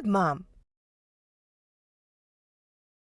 good, Mom.